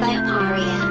by Aparia.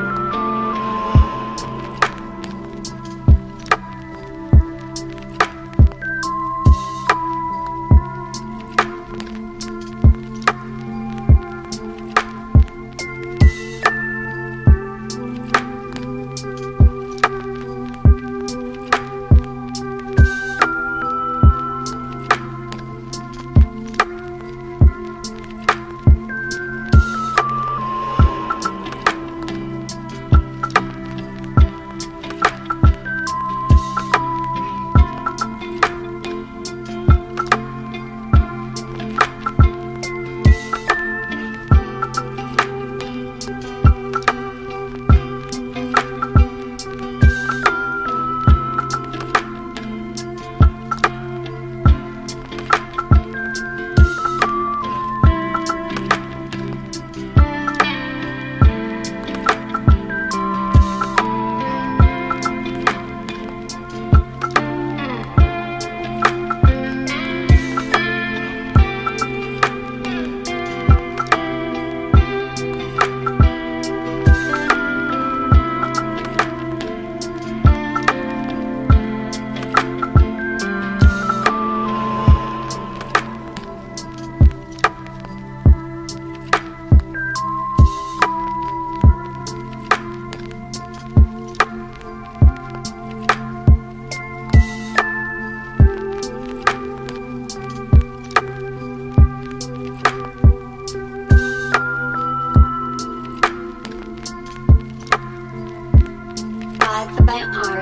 by a.